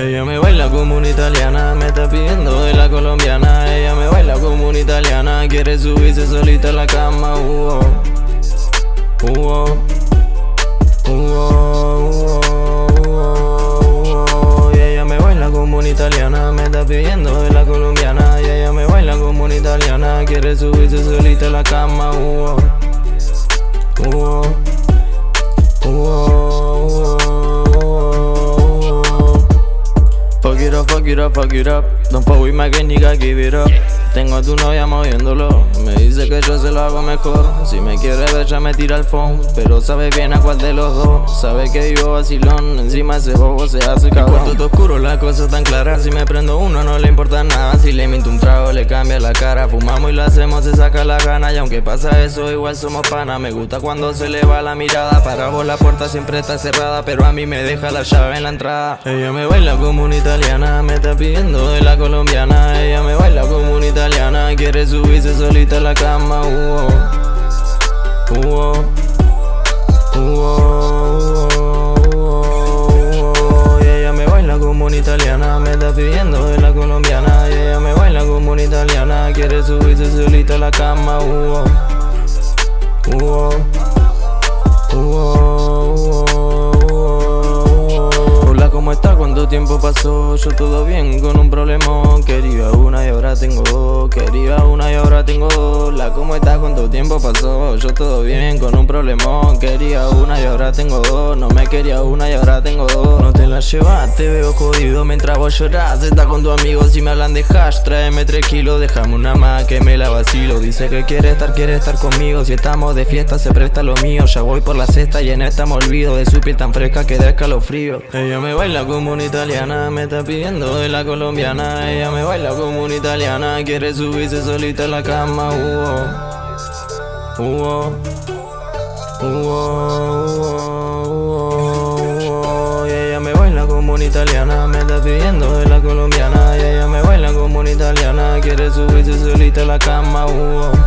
Ella me baila como una italiana, me está pidiendo de la colombiana. Ella me baila como una italiana, quiere subirse solita a la cama. Uh -oh. Uh -oh. Uh -oh. Ella me baila como una italiana, me está pidiendo de la colombiana. Ella me baila como una italiana, quiere subirse solita a la cama. Uh -oh. Up, fuck it up, Don't fuck with my gang, nigga, give it up Tengo a tu novia moviéndolo. Me dice que yo se lo hago mejor. Si me quiere ver ya me tira el phone. Pero sabe bien a cuál de los dos. Sabe que vivo vacilón. Encima ese bobo se hace cabrón. cuarto está oscuro, la cosa tan clara Si me prendo uno no le importa nada. Si le minto un trago le cambia la cara. Fumamos y lo hacemos, se saca la gana. Y aunque pasa eso igual somos pana. Me gusta cuando se le va la mirada. Para vos la puerta siempre está cerrada Pero a mí me deja la llave en la entrada. Ella me baila como una italiana Me está pidiendo de la colombiana. Ella solita la cama. Uh -oh. Uh y ella me baila como una italiana, me está pidiendo de la colombiana. Y ella me baila como una italiana, quiere subirse solita a la cama. Uh Hola, ¿cómo estás? ¿Cuánto tiempo pasó? Yo todo bien, con un problemón Quería una y ahora tengo tengo dos La ¿cómo estás? ¿Cuánto tiempo pasó? Yo todo bien, con un problemón. Quería una y ahora tengo dos. No me quería una y ahora tengo dos. No te la llevas, te veo jodido mientras vos lloras Estás con tus amigos y me hablan de hash. Tráeme tres kilos, déjame una más que me la vacilo. Dice que quiere estar, quiere estar conmigo. Si estamos de fiesta se presta lo mío. Ya voy por la cesta y en esta me olvido De su piel tan fresca que da escalofrío. Ella me baila como una italiana Me está pidiendo de la colombiana. Ella me baila como una italiana Quiere subirse solita a la cama uh. Uh Y ella me baila como una italiana Me está pidiendo de la colombiana Y ella me baila como una italiana Quiere subirse solita a la cama uh